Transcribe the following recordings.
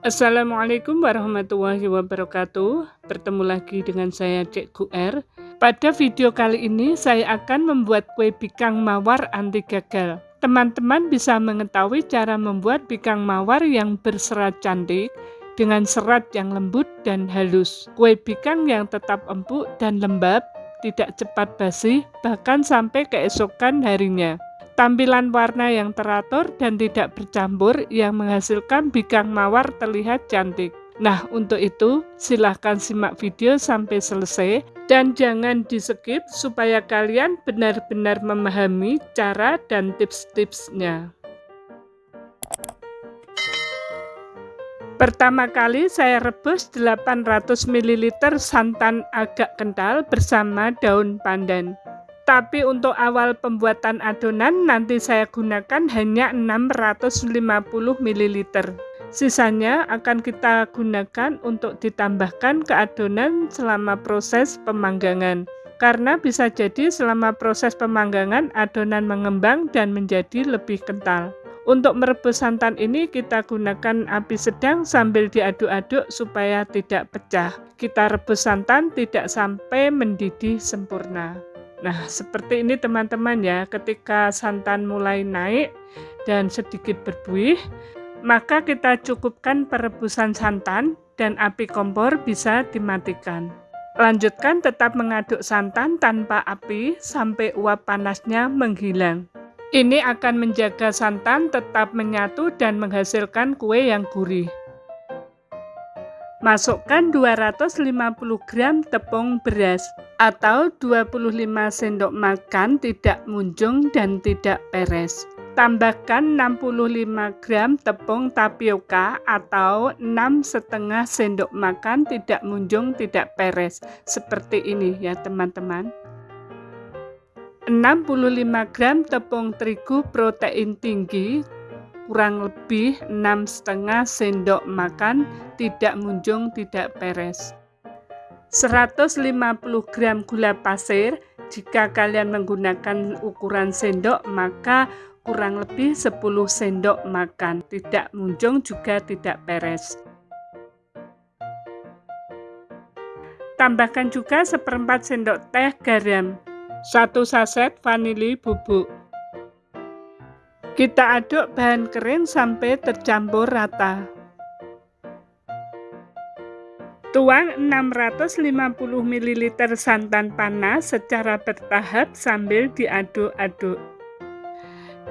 Assalamualaikum warahmatullahi wabarakatuh. Bertemu lagi dengan saya Cek R Pada video kali ini saya akan membuat kue bikang mawar anti gagal. Teman-teman bisa mengetahui cara membuat bikang mawar yang berserat cantik dengan serat yang lembut dan halus. Kue bikang yang tetap empuk dan lembab tidak cepat basi bahkan sampai keesokan harinya Tampilan warna yang teratur dan tidak bercampur yang menghasilkan bikang mawar terlihat cantik. Nah, untuk itu silahkan simak video sampai selesai dan jangan di skip supaya kalian benar-benar memahami cara dan tips-tipsnya. Pertama kali saya rebus 800 ml santan agak kental bersama daun pandan. Tapi untuk awal pembuatan adonan nanti saya gunakan hanya 650 ml. Sisanya akan kita gunakan untuk ditambahkan ke adonan selama proses pemanggangan. Karena bisa jadi selama proses pemanggangan adonan mengembang dan menjadi lebih kental. Untuk merebus santan ini kita gunakan api sedang sambil diaduk-aduk supaya tidak pecah. Kita rebus santan tidak sampai mendidih sempurna. Nah, seperti ini teman-teman ya, ketika santan mulai naik dan sedikit berbuih, maka kita cukupkan perebusan santan dan api kompor bisa dimatikan. Lanjutkan tetap mengaduk santan tanpa api sampai uap panasnya menghilang. Ini akan menjaga santan tetap menyatu dan menghasilkan kue yang gurih. Masukkan 250 gram tepung beras atau 25 sendok makan tidak munjung dan tidak peres. Tambahkan 65 gram tepung tapioka atau 6 setengah sendok makan tidak munjung tidak peres. Seperti ini ya teman-teman. 65 gram tepung terigu protein tinggi kurang lebih 6,5 sendok makan tidak munjung tidak peres. 150 gram gula pasir jika kalian menggunakan ukuran sendok maka kurang lebih 10 sendok makan. Tidak munjung juga tidak peres. Tambahkan juga seperempat sendok teh garam. Satu saset vanili bubuk kita aduk bahan kering sampai tercampur rata. Tuang 650 ml santan panas secara bertahap sambil diaduk-aduk.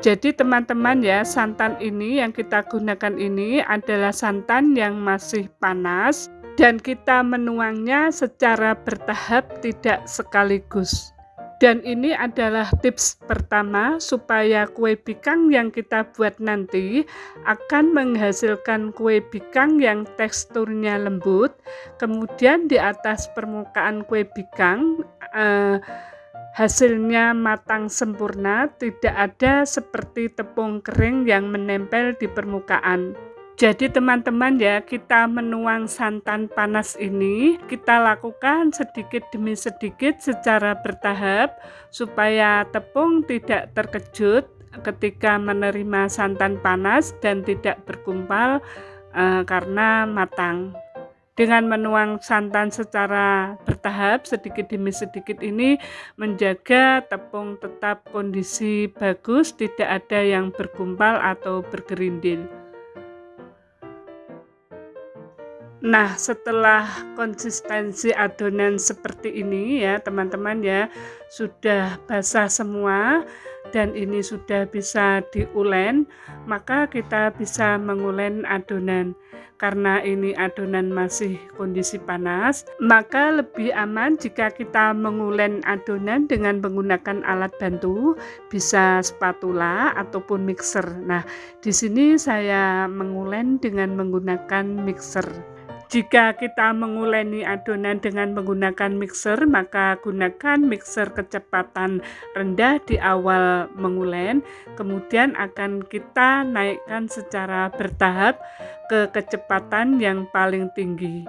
Jadi teman-teman ya, santan ini yang kita gunakan ini adalah santan yang masih panas dan kita menuangnya secara bertahap tidak sekaligus. Dan ini adalah tips pertama supaya kue bikang yang kita buat nanti akan menghasilkan kue bikang yang teksturnya lembut. Kemudian di atas permukaan kue bikang eh, hasilnya matang sempurna, tidak ada seperti tepung kering yang menempel di permukaan. Jadi teman-teman ya, kita menuang santan panas ini, kita lakukan sedikit demi sedikit secara bertahap supaya tepung tidak terkejut ketika menerima santan panas dan tidak berkumpal uh, karena matang. Dengan menuang santan secara bertahap sedikit demi sedikit ini menjaga tepung tetap kondisi bagus, tidak ada yang bergumpal atau bergerindil. Nah, setelah konsistensi adonan seperti ini ya, teman-teman ya, sudah basah semua dan ini sudah bisa diulen, maka kita bisa mengulen adonan. Karena ini adonan masih kondisi panas, maka lebih aman jika kita mengulen adonan dengan menggunakan alat bantu, bisa spatula ataupun mixer. Nah, di sini saya mengulen dengan menggunakan mixer. Jika kita menguleni adonan dengan menggunakan mixer, maka gunakan mixer kecepatan rendah di awal mengulen, kemudian akan kita naikkan secara bertahap ke kecepatan yang paling tinggi.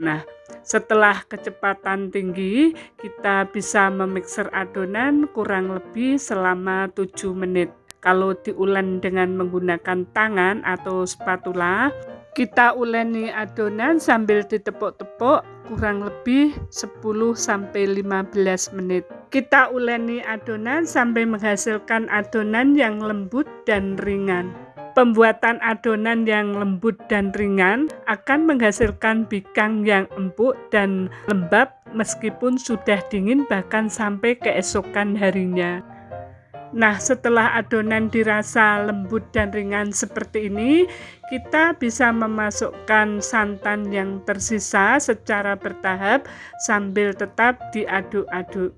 Nah, setelah kecepatan tinggi, kita bisa memixer adonan kurang lebih selama 7 menit. Kalau diulen dengan menggunakan tangan atau spatula, kita uleni adonan sambil ditepuk-tepuk kurang lebih 10-15 menit. Kita uleni adonan sampai menghasilkan adonan yang lembut dan ringan. Pembuatan adonan yang lembut dan ringan akan menghasilkan bikang yang empuk dan lembab meskipun sudah dingin bahkan sampai keesokan harinya. Nah, setelah adonan dirasa lembut dan ringan seperti ini, kita bisa memasukkan santan yang tersisa secara bertahap sambil tetap diaduk-aduk.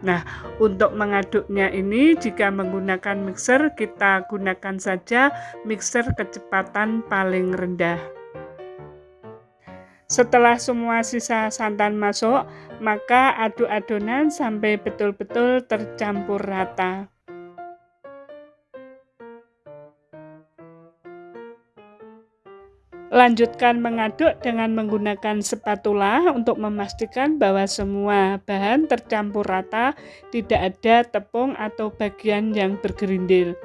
Nah, untuk mengaduknya ini jika menggunakan mixer, kita gunakan saja mixer kecepatan paling rendah. Setelah semua sisa santan masuk, maka aduk adonan sampai betul-betul tercampur rata. Lanjutkan mengaduk dengan menggunakan spatula untuk memastikan bahwa semua bahan tercampur rata, tidak ada tepung atau bagian yang bergerindil.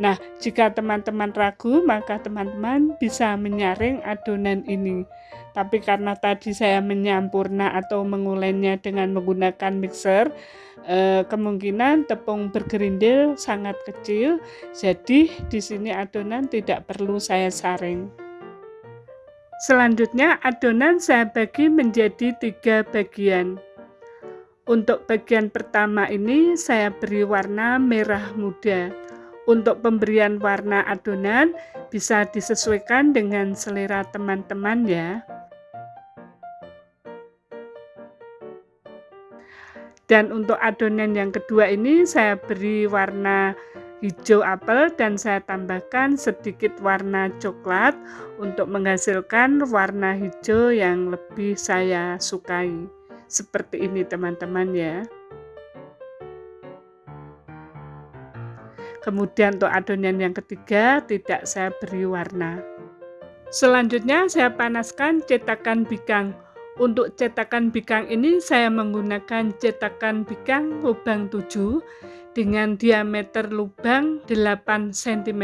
Nah, jika teman-teman ragu, maka teman-teman bisa menyaring adonan ini. Tapi karena tadi saya menyampurna atau mengulenya dengan menggunakan mixer, eh, kemungkinan tepung bergerindil sangat kecil. Jadi, di sini adonan tidak perlu saya saring. Selanjutnya adonan saya bagi menjadi tiga bagian. Untuk bagian pertama ini saya beri warna merah muda. Untuk pemberian warna adonan bisa disesuaikan dengan selera teman-teman ya. Dan untuk adonan yang kedua ini saya beri warna hijau apel dan saya tambahkan sedikit warna coklat untuk menghasilkan warna hijau yang lebih saya sukai. Seperti ini teman-teman ya. Kemudian untuk adonan yang ketiga tidak saya beri warna. Selanjutnya saya panaskan cetakan bikang. Untuk cetakan bikang ini saya menggunakan cetakan bikang lubang 7 dengan diameter lubang 8 cm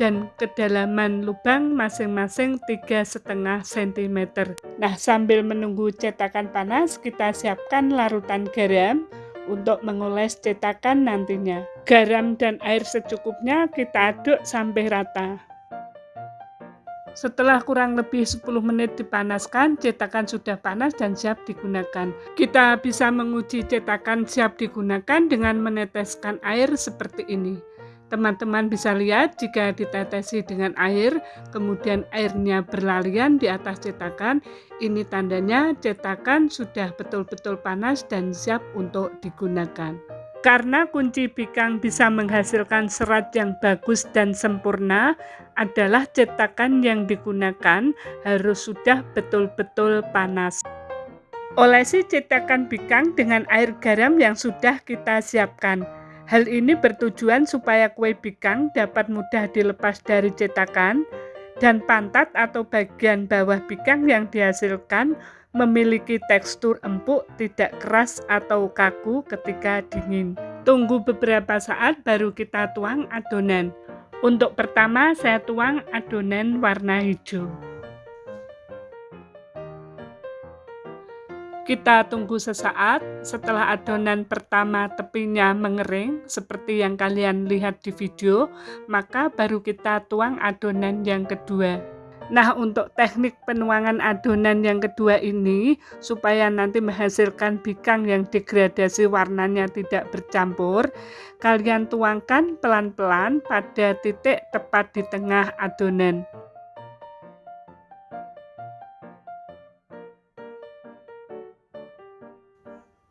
dan kedalaman lubang masing-masing 3,5 cm. Nah, sambil menunggu cetakan panas, kita siapkan larutan garam untuk mengoles cetakan nantinya. Garam dan air secukupnya kita aduk sampai rata. Setelah kurang lebih 10 menit dipanaskan, cetakan sudah panas dan siap digunakan. Kita bisa menguji cetakan siap digunakan dengan meneteskan air seperti ini. Teman-teman bisa lihat jika ditetesi dengan air, kemudian airnya berlarian di atas cetakan, ini tandanya cetakan sudah betul-betul panas dan siap untuk digunakan. Karena kunci bikang bisa menghasilkan serat yang bagus dan sempurna, adalah cetakan yang digunakan harus sudah betul-betul panas. Olesi cetakan bikang dengan air garam yang sudah kita siapkan. Hal ini bertujuan supaya kue bikang dapat mudah dilepas dari cetakan dan pantat atau bagian bawah bikang yang dihasilkan memiliki tekstur empuk, tidak keras atau kaku ketika dingin. Tunggu beberapa saat baru kita tuang adonan. Untuk pertama saya tuang adonan warna hijau. Kita tunggu sesaat setelah adonan pertama tepinya mengering seperti yang kalian lihat di video, maka baru kita tuang adonan yang kedua. Nah, untuk teknik penuangan adonan yang kedua ini, supaya nanti menghasilkan bikang yang degradasi warnanya tidak bercampur, kalian tuangkan pelan-pelan pada titik tepat di tengah adonan.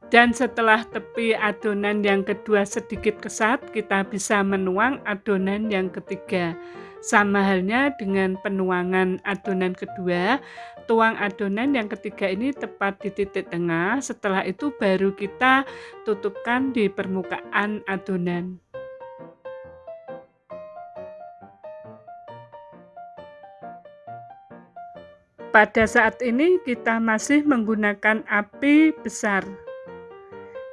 Dan setelah tepi adonan yang kedua sedikit kesat, kita bisa menuang adonan yang ketiga. Sama halnya dengan penuangan adonan kedua, tuang adonan yang ketiga ini tepat di titik tengah, setelah itu baru kita tutupkan di permukaan adonan. Pada saat ini kita masih menggunakan api besar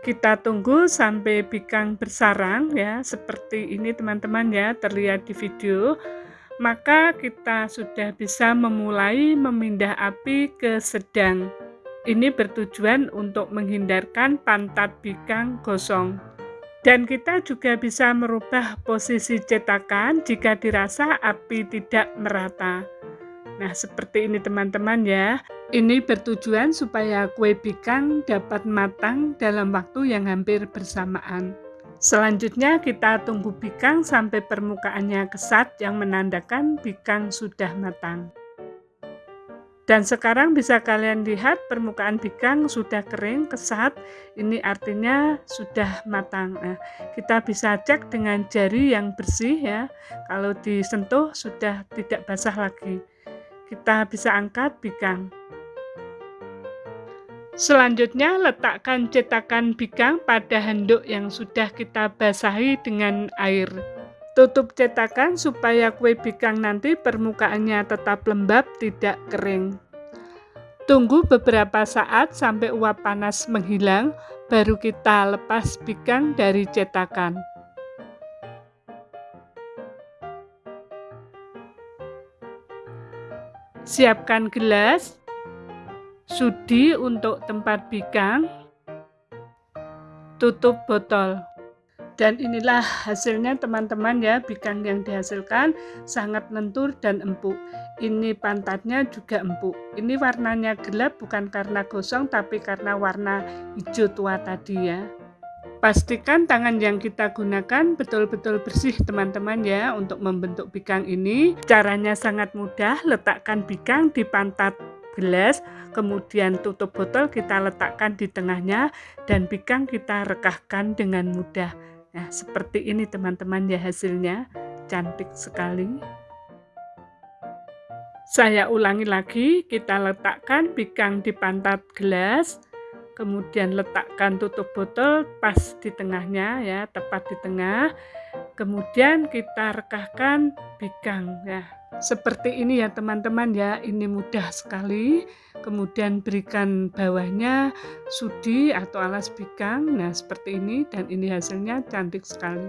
kita tunggu sampai bikang bersarang ya. Seperti ini teman-teman ya terlihat di video. Maka kita sudah bisa memulai memindah api ke sedang. Ini bertujuan untuk menghindarkan pantat bikang gosong. Dan kita juga bisa merubah posisi cetakan jika dirasa api tidak merata. Nah seperti ini teman-teman ya ini bertujuan supaya kue bikang dapat matang dalam waktu yang hampir bersamaan. Selanjutnya kita tunggu bikang sampai permukaannya kesat yang menandakan bikang sudah matang. Dan sekarang bisa kalian lihat permukaan bikang sudah kering, kesat, ini artinya sudah matang. Nah, kita bisa cek dengan jari yang bersih ya, kalau disentuh sudah tidak basah lagi. Kita bisa angkat bikang. Selanjutnya, letakkan cetakan bikang pada handuk yang sudah kita basahi dengan air. Tutup cetakan supaya kue bikang nanti permukaannya tetap lembab, tidak kering. Tunggu beberapa saat sampai uap panas menghilang, baru kita lepas bikang dari cetakan. Siapkan gelas, sudi untuk tempat bikang, tutup botol. Dan inilah hasilnya teman-teman ya, bikang yang dihasilkan sangat lentur dan empuk. Ini pantatnya juga empuk. Ini warnanya gelap bukan karena gosong tapi karena warna hijau tua tadi ya. Pastikan tangan yang kita gunakan betul-betul bersih teman-teman ya untuk membentuk bikang ini. Caranya sangat mudah, letakkan bikang di pantat gelas, kemudian tutup botol kita letakkan di tengahnya dan bikang kita rekahkan dengan mudah. Nah, seperti ini teman-teman ya hasilnya. Cantik sekali. Saya ulangi lagi, kita letakkan bikang di pantat gelas, kemudian letakkan tutup botol pas di tengahnya ya, tepat di tengah. Kemudian kita rekahkan bikang ya. Seperti ini ya teman-teman ya, ini mudah sekali. Kemudian berikan bawahnya sudi atau alas bikang. Nah, seperti ini dan ini hasilnya cantik sekali.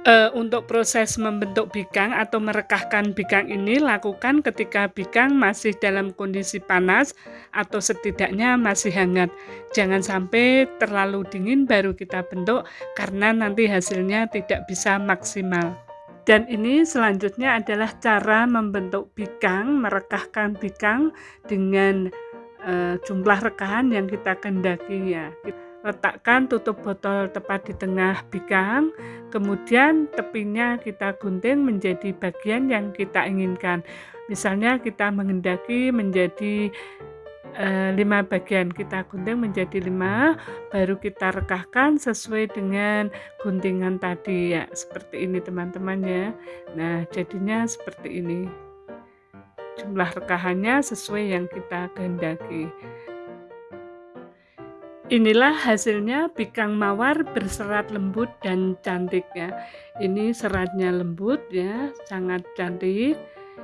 E, untuk proses membentuk bikang atau merekahkan bikang ini lakukan ketika bikang masih dalam kondisi panas atau setidaknya masih hangat. Jangan sampai terlalu dingin baru kita bentuk karena nanti hasilnya tidak bisa maksimal. Dan ini selanjutnya adalah cara membentuk bikang, merekahkan bikang dengan uh, jumlah rekahan yang kita kendaki ya. Letakkan tutup botol tepat di tengah bikang, kemudian tepinya kita gunting menjadi bagian yang kita inginkan. Misalnya kita menghendaki menjadi lima bagian kita gunting menjadi lima baru kita rekahkan sesuai dengan guntingan tadi. Ya seperti ini teman-teman ya. Nah jadinya seperti ini. Jumlah rekahannya sesuai yang kita kehendaki. Inilah hasilnya bikang mawar berserat lembut dan cantik ya. Ini seratnya lembut ya, sangat cantik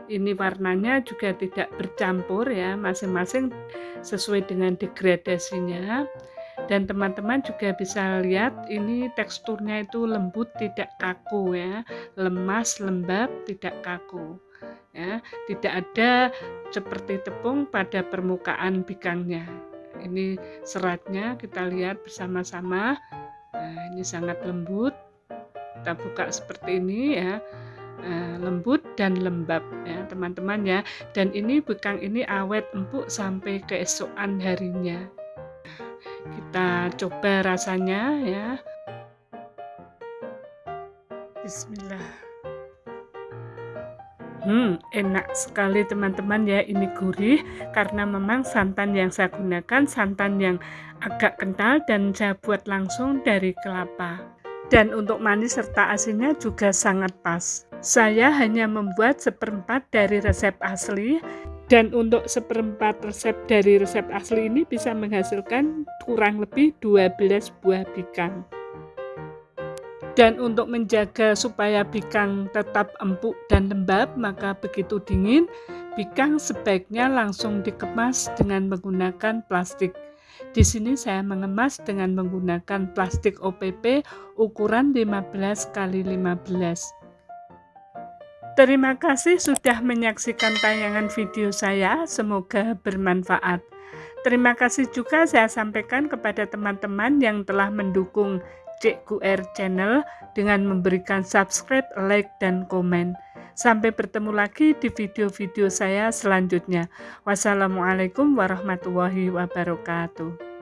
ini warnanya juga tidak bercampur ya masing-masing sesuai dengan degradasinya. Dan teman-teman juga bisa lihat ini teksturnya itu lembut tidak kaku ya. Lemas lembab tidak kaku ya. Tidak ada seperti tepung pada permukaan bikangnya. Ini seratnya kita lihat bersama-sama. Nah ini sangat lembut. Kita buka seperti ini ya lembut dan lembab ya teman-teman ya. Dan ini bekang ini awet empuk sampai keesokan harinya. Kita coba rasanya ya. Bismillah. Hmm, enak sekali teman-teman ya ini gurih. Karena memang santan yang saya gunakan santan yang agak kental dan saya buat langsung dari kelapa. Dan untuk manis serta asinnya juga sangat pas. Saya hanya membuat seperempat dari resep asli dan untuk seperempat resep dari resep asli ini bisa menghasilkan kurang lebih 12 buah bikang. Dan untuk menjaga supaya bikang tetap empuk dan lembab, maka begitu dingin, bikang sebaiknya langsung dikemas dengan menggunakan plastik. Di sini saya mengemas dengan menggunakan plastik OPP ukuran 15 x 15. Terima kasih sudah menyaksikan tayangan video saya, semoga bermanfaat. Terima kasih juga saya sampaikan kepada teman-teman yang telah mendukung Cikgu R Channel dengan memberikan subscribe, like, dan komen. Sampai bertemu lagi di video-video saya selanjutnya. Wassalamualaikum warahmatullahi wabarakatuh.